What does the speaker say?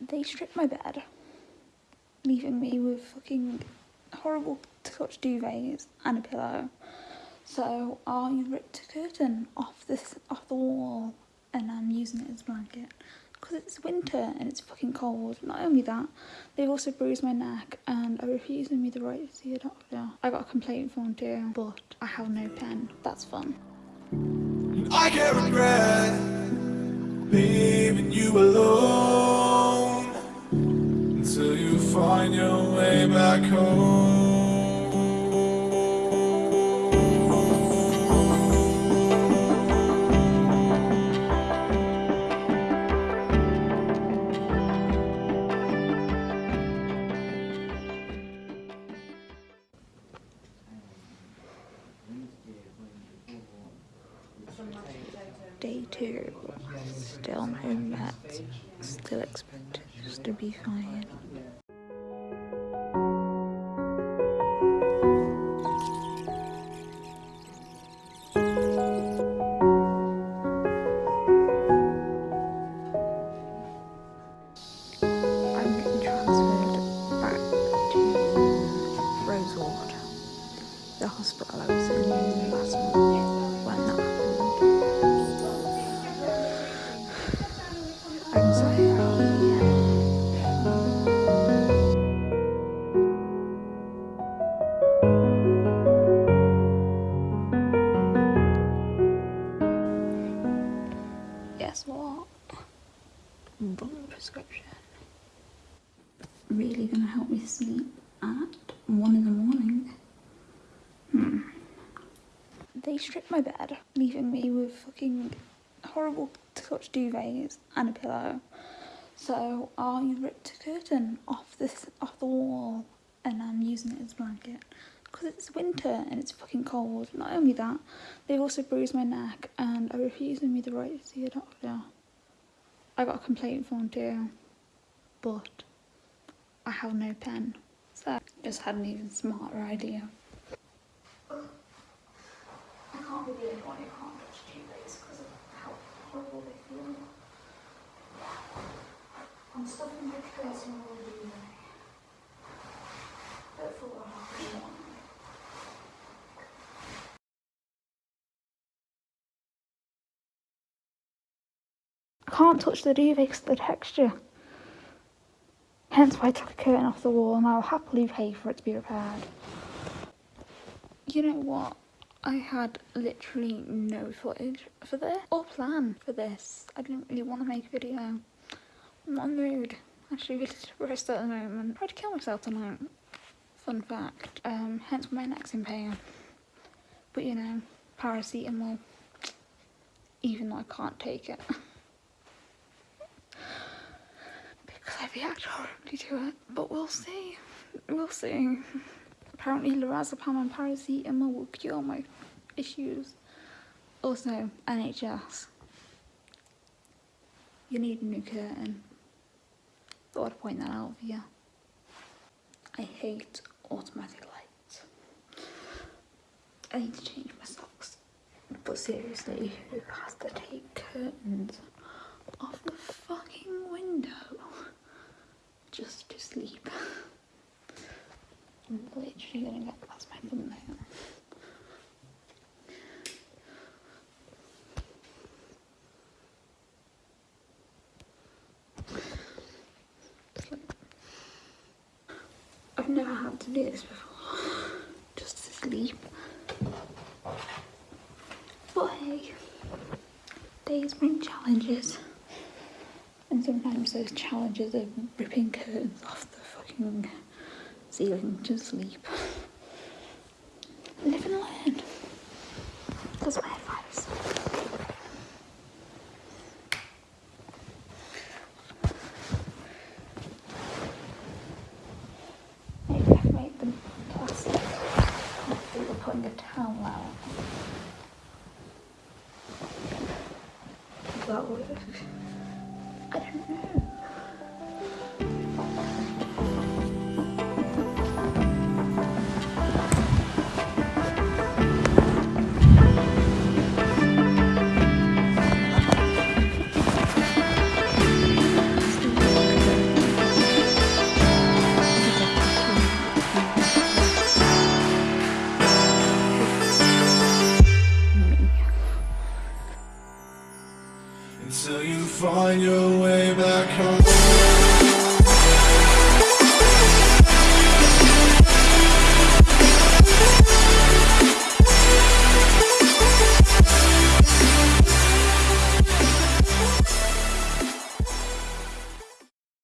They stripped my bed, leaving me with fucking horrible to touch duvets and a pillow. So I ripped a curtain off this off the wall and I'm using it as a blanket because it's winter and it's fucking cold. Not only that, they've also bruised my neck and are refusing me the right to see a doctor. I got a complaint form too, but I have no pen. That's fun. I can't regret leaving you alone find your way back home. Day two, still no meds, still expected to be fine. Book prescription. Really gonna help me sleep at one in the morning. Hmm. They stripped my bed, leaving me with fucking horrible to touch duvets and a pillow. So I ripped a curtain off this off the wall and I'm using it as a blanket because it's winter and it's fucking cold. Not only that, they've also bruised my neck and are refusing me the right to see a doctor. I got a complaint form too, but I have no pen. So just had an even smarter idea. I can't be the only one who can't touch duvets because of how horrible they feel. I'm stuffing my curtain all the way. But for what I really want. I can't touch the duvet because the texture. Hence why I took a curtain off the wall and I'll happily pay for it to be repaired. You know what? I had literally no footage for this or plan for this. I didn't really want to make a video. I'm not in the mood. Actually really depressed at the moment. Tried to kill myself tonight. Fun fact. Um, hence why my neck's in pain. But you know, paracetamol. Even though I can't take it. because I react horribly to it. But we'll see. We'll see. Apparently lorazepam and paracetamol will cure my issues. Also, NHS. You need a new curtain. Thought I'd point that out for you. I hate automatic lights. I need to change my socks. But seriously, who has to take curtains off the fucking window just to sleep? I'm literally gonna get that's my thumbnail. I've never had to do this before, just to sleep. But hey, days bring challenges. Sometimes those challenges are ripping curtains off the fucking ceiling to sleep. Live and learn. That's my advice. Maybe I can make them plastic. Think we're putting a towel out. That work? I don't know. Until you find your way back home.